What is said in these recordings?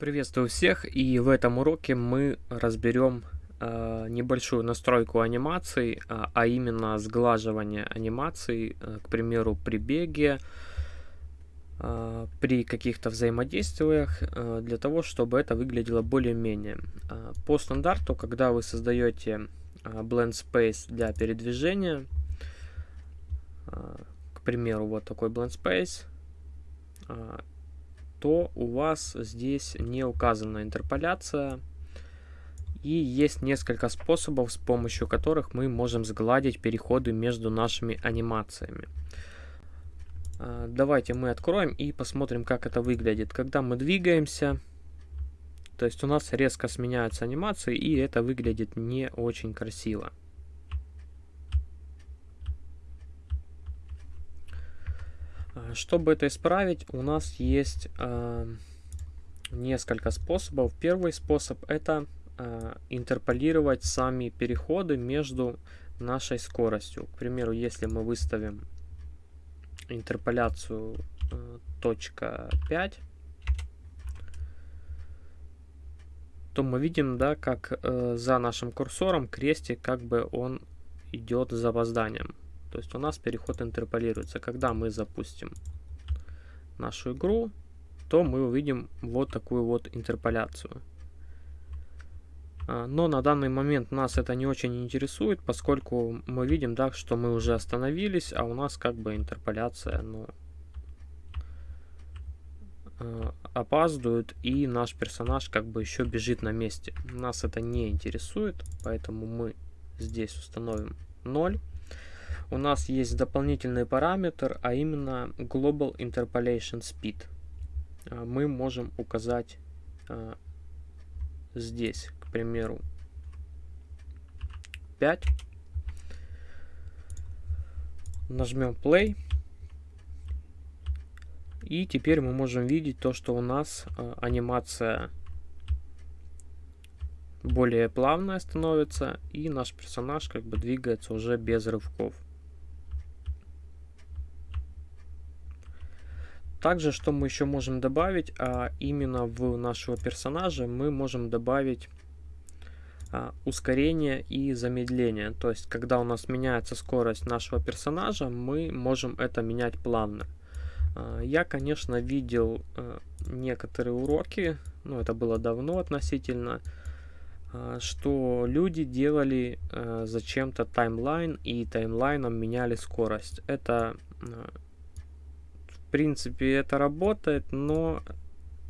Приветствую всех и в этом уроке мы разберем э, небольшую настройку анимаций, э, а именно сглаживание анимаций, э, к примеру при беге, э, при каких-то взаимодействиях, э, для того, чтобы это выглядело более-менее. Э, по стандарту, когда вы создаете э, Blend Space для передвижения, э, к примеру вот такой Blend Space, э, то у вас здесь не указана интерполяция. И есть несколько способов, с помощью которых мы можем сгладить переходы между нашими анимациями. А, давайте мы откроем и посмотрим, как это выглядит. Когда мы двигаемся, то есть у нас резко сменяются анимации, и это выглядит не очень красиво. Чтобы это исправить, у нас есть э, несколько способов. Первый способ это э, интерполировать сами переходы между нашей скоростью. К примеру, если мы выставим интерполяцию э, точка 5, то мы видим, да, как э, за нашим курсором крестик, как бы он идет с запозданием. То есть у нас переход интерполируется. Когда мы запустим нашу игру, то мы увидим вот такую вот интерполяцию. А, но на данный момент нас это не очень интересует, поскольку мы видим, да, что мы уже остановились, а у нас как бы интерполяция, ну, а, опаздывает, и наш персонаж как бы еще бежит на месте. Нас это не интересует, поэтому мы здесь установим 0 у нас есть дополнительный параметр, а именно Global Interpolation Speed. А, мы можем указать а, здесь, к примеру, 5. Нажмем Play. И теперь мы можем видеть то, что у нас а, анимация более плавная становится, и наш персонаж как бы двигается уже без рывков. Также, что мы еще можем добавить, а именно в нашего персонажа мы можем добавить а, ускорение и замедление. То есть, когда у нас меняется скорость нашего персонажа, мы можем это менять плавно. А, я, конечно, видел а, некоторые уроки, ну это было давно относительно, а, что люди делали а, зачем-то таймлайн и таймлайном меняли скорость. Это а, принципе, это работает, но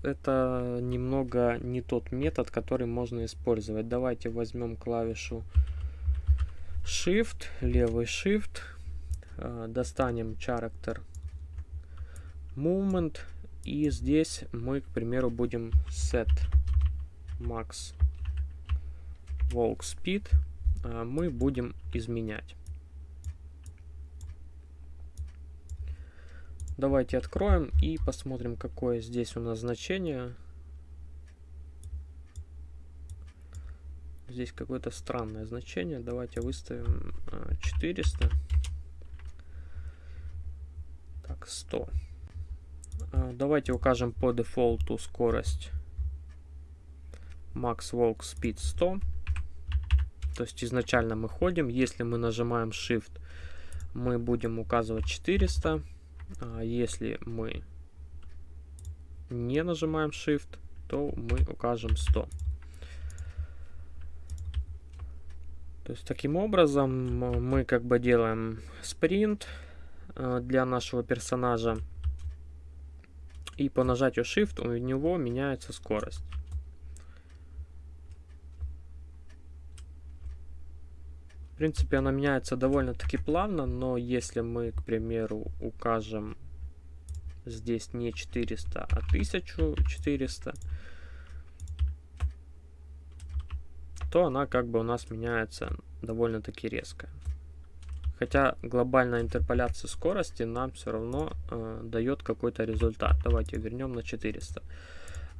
это немного не тот метод, который можно использовать. Давайте возьмем клавишу Shift, левый Shift, э, достанем Character Movement, и здесь мы, к примеру, будем Set Max Walk Speed, э, мы будем изменять. Давайте откроем и посмотрим, какое здесь у нас значение. Здесь какое-то странное значение. Давайте выставим 400. А, так, 100. А, давайте укажем по дефолту скорость Max Walk Speed 100. То есть изначально мы ходим. Если мы нажимаем Shift, мы будем указывать 400. А если мы не нажимаем Shift, то мы укажем 100. То есть таким образом мы как бы делаем спринт э, для нашего персонажа. И по нажатию Shift у него меняется скорость. Принципе, она меняется довольно-таки плавно, но если мы, к примеру, укажем здесь не 400, а 1400, то она как бы у нас меняется довольно-таки резко. Хотя глобальная интерполяция скорости нам все равно э, дает какой-то результат. Давайте вернем на 400.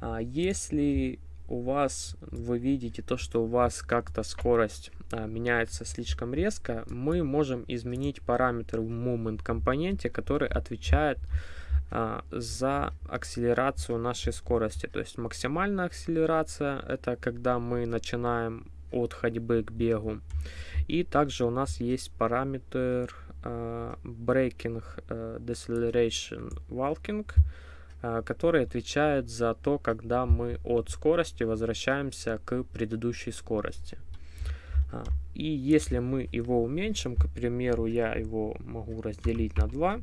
А если у вас, вы видите то, что у вас как-то скорость а, меняется слишком резко, мы можем изменить параметр в moment компоненте, который отвечает а, за акселерацию нашей скорости. То есть максимальная акселерация это когда мы начинаем от ходьбы к бегу. И также у нас есть параметр uh, Breaking uh, Deceleration Walking, uh, который отвечает за то, когда мы от скорости возвращаемся к предыдущей скорости. И если мы его уменьшим, к примеру, я его могу разделить на 2,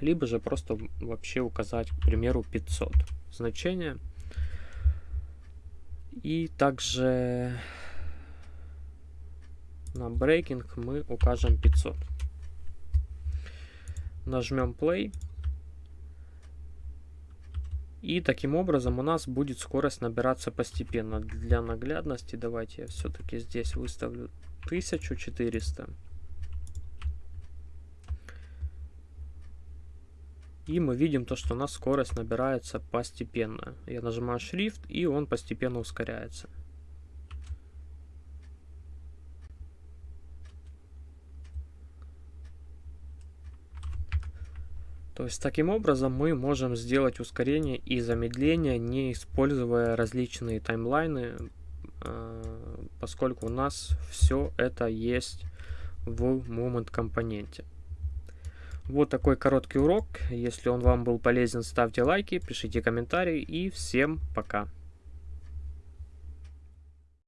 либо же просто вообще указать, к примеру, 500 значение. И также на breaking мы укажем 500. Нажмем play. И таким образом у нас будет скорость набираться постепенно. Для наглядности давайте я все-таки здесь выставлю 1400. И мы видим то, что у нас скорость набирается постепенно. Я нажимаю Shift, и он постепенно ускоряется. То есть таким образом мы можем сделать ускорение и замедление, не используя различные таймлайны, а, поскольку у нас все это есть в Moment компоненте. Вот такой короткий урок. Если он вам был полезен, ставьте лайки, пишите комментарии и всем пока.